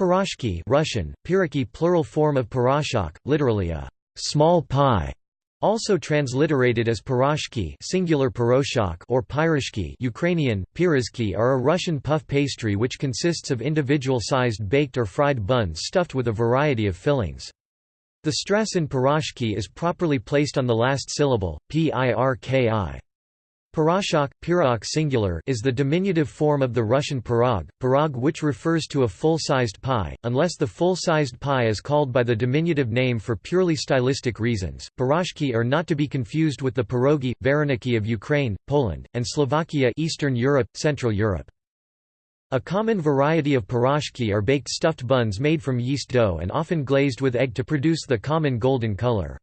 Piroshki Russian, Piraki plural form of piroshok, literally a small pie, also transliterated as piroshki singular piroshok or pyroshki Ukrainian, pirizki are a Russian puff pastry which consists of individual-sized baked or fried buns stuffed with a variety of fillings. The stress in piroshki is properly placed on the last syllable, pirki. Pirashok, pirog singular is the diminutive form of the Russian pirog, pirog which refers to a full-sized pie, unless the full-sized pie is called by the diminutive name for purely stylistic reasons. Piroshki are not to be confused with the pierogi, vareniki of Ukraine, Poland, and Slovakia Eastern Europe, Central Europe. A common variety of piroshki are baked stuffed buns made from yeast dough and often glazed with egg to produce the common golden color.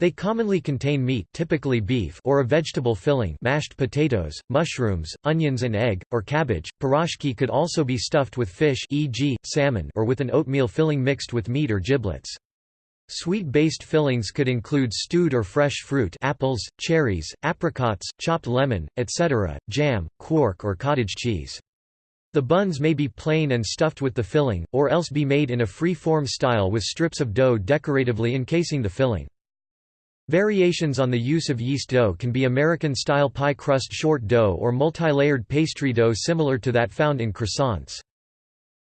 They commonly contain meat typically beef or a vegetable filling mashed potatoes, mushrooms, onions and egg, or cabbage. Piroshki could also be stuffed with fish e.g., salmon or with an oatmeal filling mixed with meat or giblets. Sweet-based fillings could include stewed or fresh fruit apples, cherries, apricots, chopped lemon, etc., jam, quark or cottage cheese. The buns may be plain and stuffed with the filling, or else be made in a free-form style with strips of dough decoratively encasing the filling. Variations on the use of yeast dough can be American-style pie crust short dough or multi-layered pastry dough similar to that found in croissants.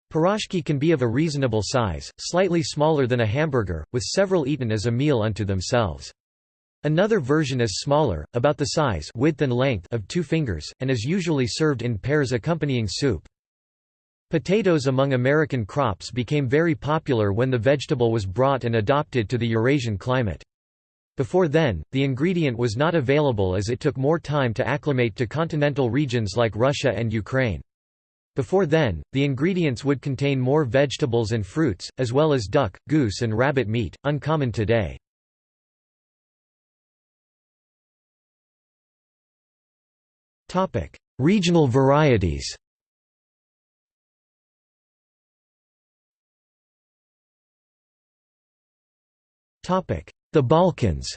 Piroshki can be of a reasonable size, slightly smaller than a hamburger, with several eaten as a meal unto themselves. Another version is smaller, about the size width and length of two fingers, and is usually served in pairs accompanying soup. Potatoes among American crops became very popular when the vegetable was brought and adopted to the Eurasian climate. Before then, the ingredient was not available as it took more time to acclimate to continental regions like Russia and Ukraine. Before then, the ingredients would contain more vegetables and fruits, as well as duck, goose and rabbit meat, uncommon today. Regional varieties Topic: the Balkans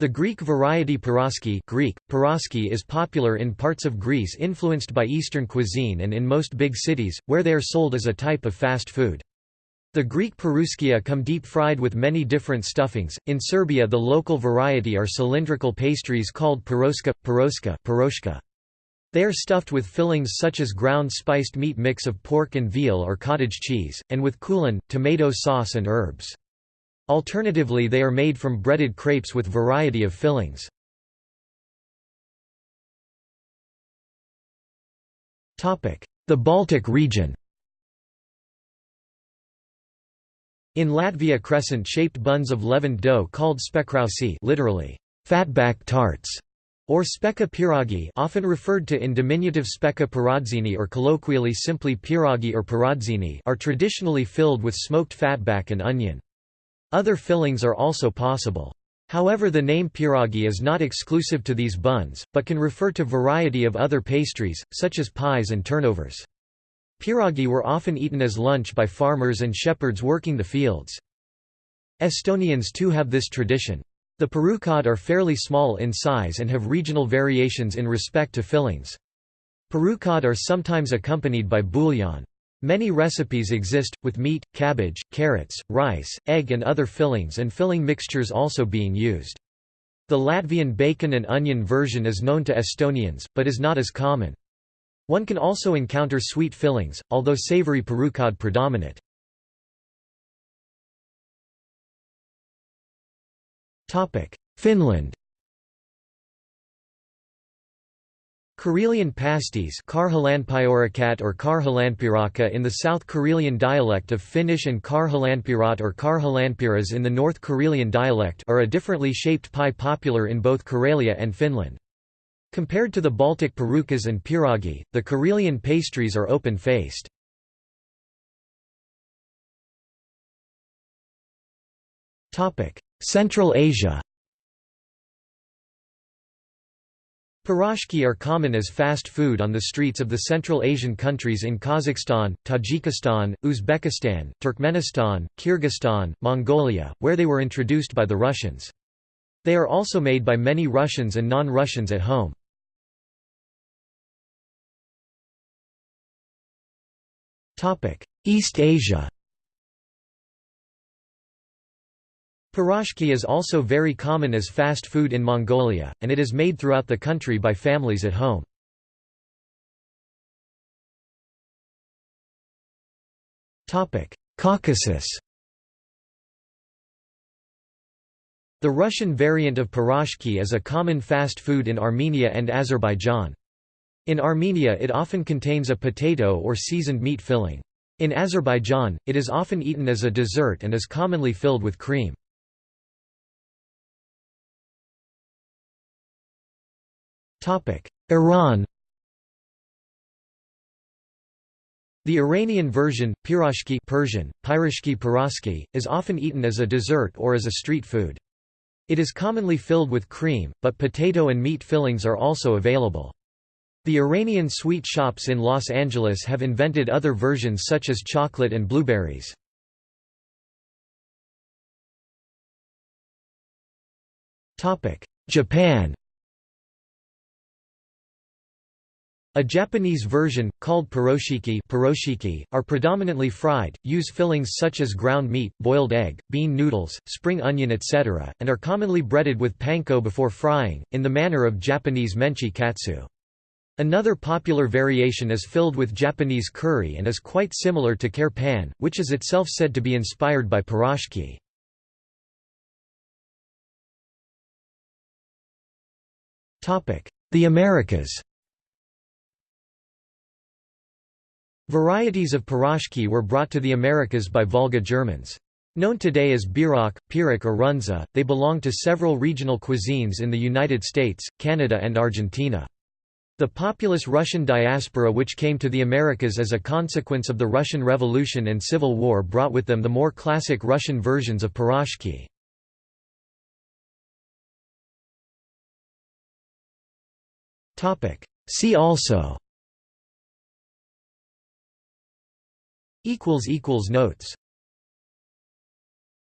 The Greek variety piroski Greek, piroski is popular in parts of Greece influenced by Eastern cuisine and in most big cities, where they are sold as a type of fast food. The Greek piruskia come deep-fried with many different stuffings. In Serbia the local variety are cylindrical pastries called piroska, piroska, piroshka. They are stuffed with fillings such as ground spiced meat mix of pork and veal or cottage cheese, and with kulen, tomato sauce and herbs. Alternatively they are made from breaded crepes with variety of fillings. The Baltic region In Latvia crescent-shaped buns of leavened dough called spekrausi literally, fatback tarts, or spekka pierogi often referred to in diminutive spekka pierodzini or colloquially simply pierogi or pierodzini are traditionally filled with smoked fatback and onion. Other fillings are also possible. However the name pierogi is not exclusive to these buns, but can refer to a variety of other pastries, such as pies and turnovers. Pierogi were often eaten as lunch by farmers and shepherds working the fields. Estonians too have this tradition. The pirukad are fairly small in size and have regional variations in respect to fillings. Pirukad are sometimes accompanied by bouillon. Many recipes exist, with meat, cabbage, carrots, rice, egg and other fillings and filling mixtures also being used. The Latvian bacon and onion version is known to Estonians, but is not as common. One can also encounter sweet fillings, although savory pirukad predominate. Finland Karelian pasties or in the South Karelian dialect of Finnish and Karjalanpiiraat or Karjalanpiiras in the North Karelian dialect are a differently shaped pie popular in both Karelia and Finland. Compared to the Baltic pirukas and pierogi, the Karelian pastries are open-faced. Central Asia Piroshki are common as fast food on the streets of the Central Asian countries in Kazakhstan, Tajikistan, Uzbekistan, Turkmenistan, Kyrgyzstan, Mongolia, where they were introduced by the Russians. They are also made by many Russians and non-Russians at home. East Asia Pirojki is also very common as fast food in Mongolia, and it is made throughout the country by families at home. Caucasus The Russian variant of pirojki is a common fast food in Armenia and Azerbaijan. In Armenia it often contains a potato or seasoned meat filling. In Azerbaijan, it is often eaten as a dessert and is commonly filled with cream. Iran The Iranian version, pirashki Persian, pirashki paraski, is often eaten as a dessert or as a street food. It is commonly filled with cream, but potato and meat fillings are also available. The Iranian sweet shops in Los Angeles have invented other versions such as chocolate and blueberries. Japan A Japanese version, called piroshiki, piroshiki are predominantly fried, use fillings such as ground meat, boiled egg, bean noodles, spring onion etc., and are commonly breaded with panko before frying, in the manner of Japanese menchi katsu. Another popular variation is filled with Japanese curry and is quite similar to kare pan, which is itself said to be inspired by piroshki. The Americas Varieties of piroshki were brought to the Americas by Volga Germans. Known today as bierock, pirak or runza, they belong to several regional cuisines in the United States, Canada and Argentina. The populous Russian diaspora which came to the Americas as a consequence of the Russian Revolution and Civil War brought with them the more classic Russian versions of piroshki. See also Notes